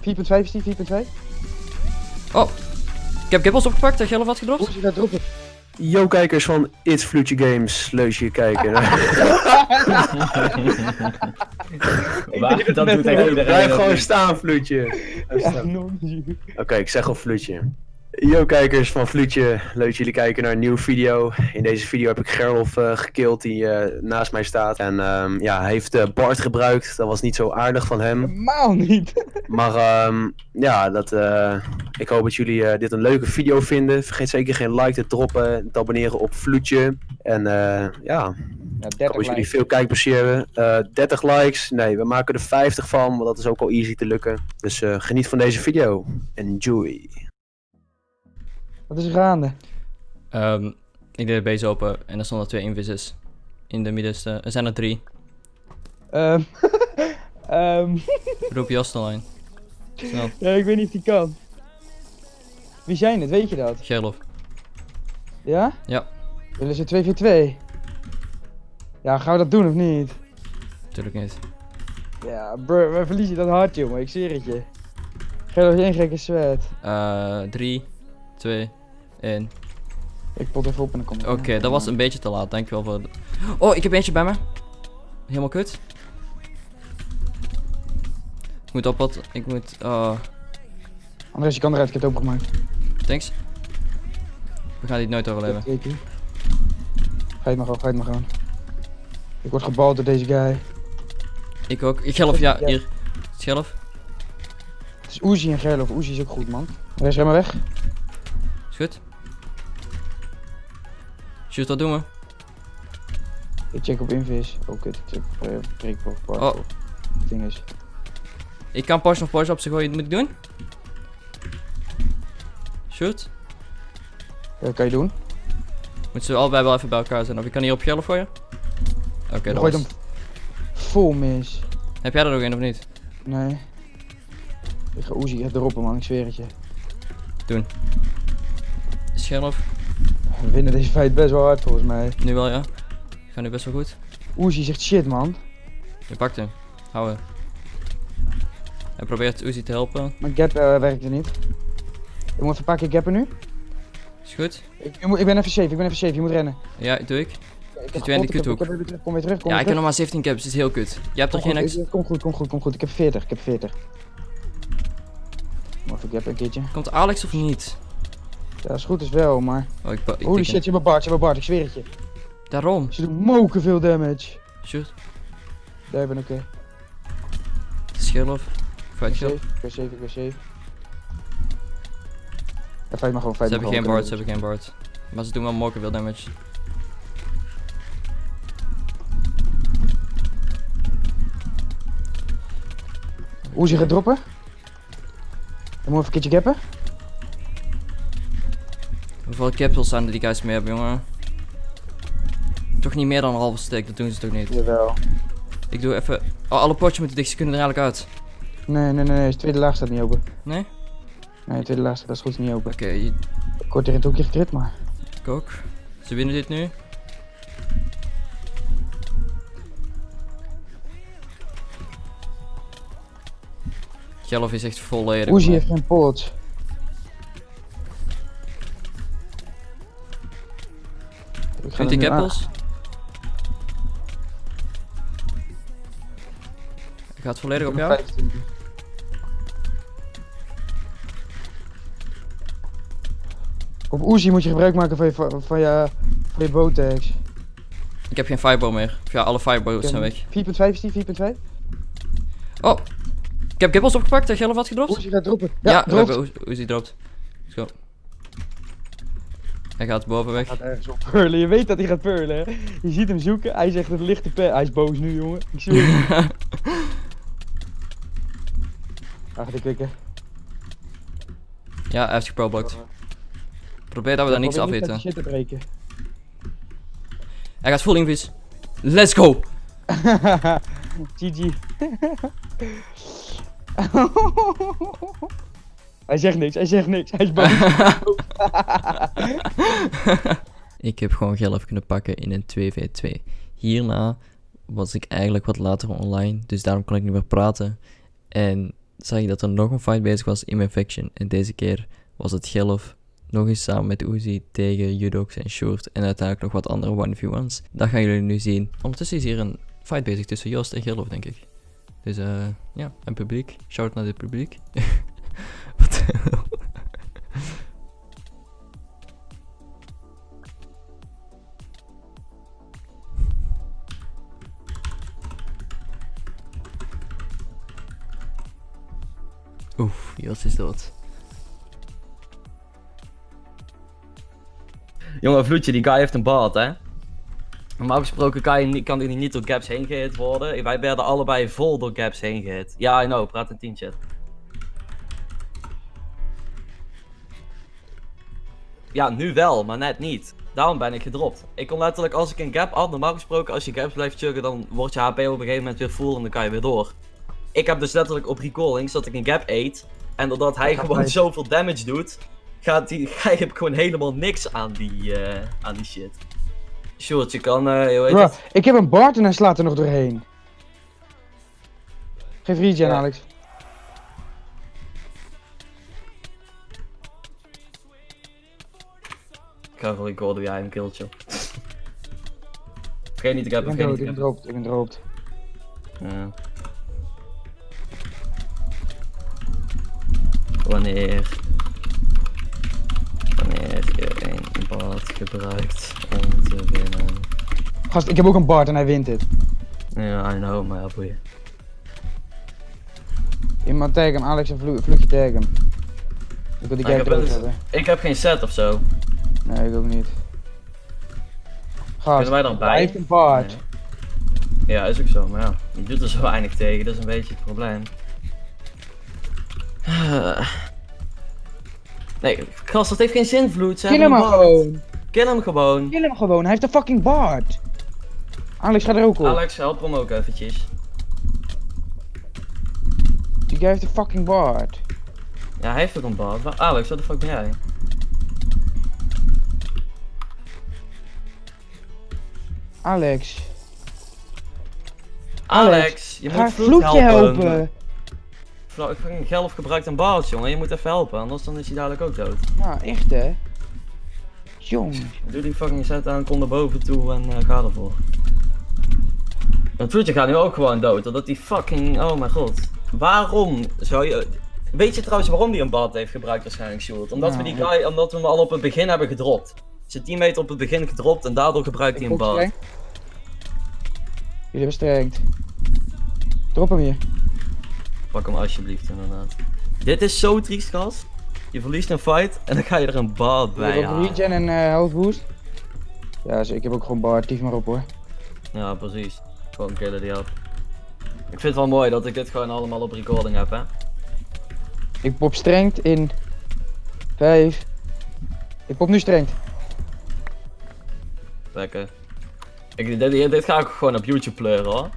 4.5 is die, 4.5. Oh, ik heb kippels opgepakt dat Gelf had gedropt. Oezie gaat droppen. Yo kijkers van It's Flutie Games, leuk je kijken. Waar, dat doet iedereen. Blijf gewoon staan, non Oké, ik zeg al Fluutje. Yo kijkers van Fluutje, leuk dat jullie kijken naar een nieuwe video. In deze video heb ik Gerlof eh gekild die eh, naast mij staat. En ehm, ja, hij heeft eh, Bart gebruikt, dat was niet zo aardig van hem. Helemaal niet. Maar ehm, ja, dat, ik hoop dat jullie dit een leuke video vinden. Vergeet zeker geen like te droppen, te abonneren op Fluutje. En ja, Ja, ik hoop 30 dat jullie veel kijkplezier hebben. Eh 30 likes, nee, we maken er 50 van, want dat is ook al easy te lukken. Dus geniet van deze video. Enjoy. Wat is er gaande? Ehm, ik deed de base open en er stonden twee invises in de middenste. Er zijn er drie. Ehm ehm Roep Jost online. Snel, ja, ik weet niet of die kan. Wie zijn het, weet je dat? Gerlof. Ja? Ja. Willen ze 2 v 2? Ja, gaan we dat doen of niet? Tuurlijk niet. Ja, bro, wij verliezen dat hard, jongen. Ik zweer het je. Nog geen gekke sweat. Eh, 3, 2, 1. Ik pot even op en dan kom ik. Oké, dat was een beetje te laat. Dankjewel voor... de- Oh, ik heb eentje bij me. Helemaal kut. Ik moet op wat... Ik moet... Oh, Andres, je kan eruit, ik heb het opengemaakt. thanks. We gaan dit nooit overleven. Ga je het maar gewoon, ga je het maar gewoon. Ik word gebald door deze guy. Ik ook. Ik Gelf, ja, hier. Schelf. Het is Uzi en Gerlof. Uzi is ook goed, man. Andres, ren maar weg. Is goed. Shoot, wat doen we? Ik check op invis. Oh, kut. Ik check op prik of park. Oh. ding is. Ik kan Porsche of Porsche op zich gooien. Moet ik doen? Shoot. Ja, dat kan je doen. Moeten ze allebei wel even bij elkaar zijn. Of ik kan hier op Gelf gooien? Oké, dat gooit was... hem vol mis. Heb jij er nog een of niet? Nee. Ik ga Uzi echt droppen, man. Ik zweer het je. Schelf. We winnen deze fight best wel hard, volgens mij. Nu wel, ja. Gaat nu best wel goed. Uzi zegt shit, man. Je pakt hem. Hou hem. Hij probeert Uzi te helpen. Mijn gap eh, werkte niet. Ik moet even een paar keer gappen nu. Is goed? Ik, ik, ik ben even safe, ik ben even safe. Je moet rennen. Ja, doe ik. Ik Zit jij in de ik kuthoek? ik heb weer terug, Kom weer terug, kom Ja, weer ik heb nog maar 17 caps. Dat is heel kut. Jij hebt Kom geen ex. ik- Kom goed, kom goed, kom goed. Ik heb 40, ik heb 40. Moet even gappen een keertje. Komt Alex of niet? Ja, is goed is wel, maar... Oh, ik, ik Holy shit, je hebt Bart, je hebt Bart, ik zweer het je. Daarom. Ze doen moken veel damage. Shoot. Daar ben ik. Schelf. Ik Fight ik ben safe, ik ben safe. Ja, fight maar gewoon, Ze fight hebben maar geen bard, ze hebben geen bard. Maar ze doen wel mokken veel damage. Uzi gaat droppen. Dan moet even een keertje gappen. Hoeveel capsules zijn er die guys mee hebben, jongen? Toch niet meer dan een halve stick, dat doen ze toch niet? Jawel. Ik doe even... Oh, alle potjes moeten dicht, ze kunnen er eigenlijk uit. Nee, nee, nee, nee, de tweede laag staat niet open. Nee? Nee, de tweede laag staat, dat is goed niet open. Oké, je- Ik word hier in het hoekje gekrit, maar... ik ook. Ze winnen dit nu. Gelf is echt volledig. Man. heeft geen pots. Ik ga Vindt die nu aan- cappels? Ik ga het volledig op jou. 15. Op Uzi moet je gebruik maken van je, van je, van je botex. Ik heb geen fireball meer. Of ja, alle firebows zijn weg. 4.5 is die, 4.5? Oh! Ik heb kippels opgepakt dat Gelf had gedropt. Uzi gaat droppen. Ja, Ja, dropt. Uzi dropt. Let's go. Hij gaat boven weg. Gaat ergens op purlen. Je weet dat hij gaat purlen, hè? Je ziet hem zoeken. Hij zegt het lichte pe. Hij is boos nu, jongen. Ik zie hem. Hij gaat klikken. ja, hij heeft geproblocked. Probeer dat we daar niks afweten. shit te breken. Hij gaat full invis. Let's go! GG. hij zegt niks, hij zegt niks. Hij is boos. ik heb gewoon Gelf kunnen pakken in een 2v2. Hierna was ik eigenlijk wat later online, dus daarom kon ik niet meer praten. En zag ik dat er nog een fight bezig was in mijn faction. En deze keer was het Gelf nog eens samen met Uzi tegen Judox en Short. En uiteindelijk nog wat andere 1v1's. Dat gaan jullie nu zien. Ondertussen is hier een fight bezig tussen Joost en Gelf, denk ik. Dus eh, ja, en publiek. Shout naar het publiek. Wat Joost is dood. Jongen, Vloedje, die guy heeft een bad, hè? Normaal gesproken kan, je kan niet door gaps heen gehit worden. Wij werden allebei vol door gaps heen gehit. Ja, I know, praat team chat. Ja, nu wel, maar net niet. Daarom ben ik gedropt. Ik kon letterlijk, als ik een gap had, normaal gesproken, als je gaps blijft chuggen, dan wordt je HP op een gegeven moment weer full en dan kan je weer door. Ik heb dus letterlijk op recallings dat ik een gap eet. En doordat hij gewoon hij- zoveel damage doet, gaat die, hij heb gewoon helemaal niks aan die, eh, aan die shit. Short, je kan, eh, Bro, ik heb een Bart en hij slaat er nog doorheen. Geef regen, Ja. Alex. Ik ga gewoon recorden jij hem killt, joh. Vergeet niet, ik heb Ik ben ik droopt, ik ben droopt. Ja. Wanneer... Wanneer je een bad gebruikt om te winnen. Gast, ik heb ook een Bart en hij wint het. Ja, I know, maar ja, boeien. Iemand tag hem, Alex en vlo vloekje tag hem. Ik wil die guy hebben. Ik heb geen set of zo. Nee, ik ook niet. Gast, Kunnen wij dan bij? hij heeft een. Nee. Ja, is ook zo, maar ja, je doet er zo weinig tegen, dat is een beetje het probleem. Nee, gast, dat heeft geen zin, Vloed. Ze Kill hem gewoon. Kill hem gewoon. Kill hem gewoon, hij heeft een fucking Bart. Alex, ga er ook op. Alex, help hem ook eventjes. Die guy heeft een fucking Bart. Ja, hij heeft ook een. Maar Alex, wat de fuck ben jij? Alex, Alex, je moet Vloed vloekje helpen. Helpen. Vlo- Gelf gebruikt een bad, jongen. Je moet even helpen, anders dan is hij dadelijk ook dood. Nou, echt hè. Jongen. Doe die fucking set aan, kom naar boven toe en eh, ga ervoor. Want Vloedje gaat nu ook gewoon dood, omdat die fucking... Oh mijn god. Waarom zou je... Weet je trouwens waarom hij een bad heeft gebruikt waarschijnlijk, Sjoerd? Omdat we die Nou, guy, omdat we hem al op het begin hebben gedropt. Zijn teammate op het begin gedropt en daardoor gebruikt hij Ik een bad. Jullie hebben strengt. Drop hem hier. Pak hem alsjeblieft inderdaad. Dit is zo triest, gast. Je verliest een fight en dan ga je er een bad bij hebben halen. regen en eh health boost. Ja, zo, ik heb ook gewoon Bart, tief maar op hoor. Ja, precies. Gewoon killen die op. Ik vind het wel mooi dat ik dit gewoon allemaal op recording heb, hè. Ik pop strengt in 5. Ik pop nu strengt. Lekker. Ik, dit, dit ga ik gewoon op YouTube pleuren, hoor.